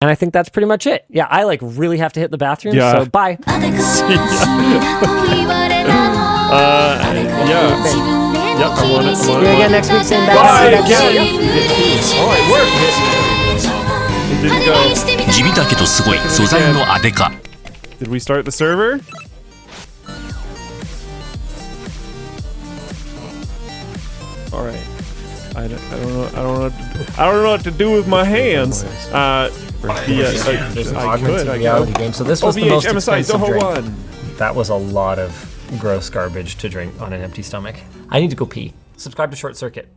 And I think that's pretty much it. Yeah, I like really have to hit the bathroom. Yeah. So bye. yeah. uh, yeah. I want it. I again next week, same bad. Bye again. All right, we're it. It Yeah. Did we start the server? All right. I don't, I don't know. I don't know. I don't know what to do with my hands. Uh, yeah, I, There's an I augmented could. Reality game. So this was the most expensive drink. One. That was a lot of gross garbage to drink on an empty stomach. I need to go pee. Subscribe to Short Circuit.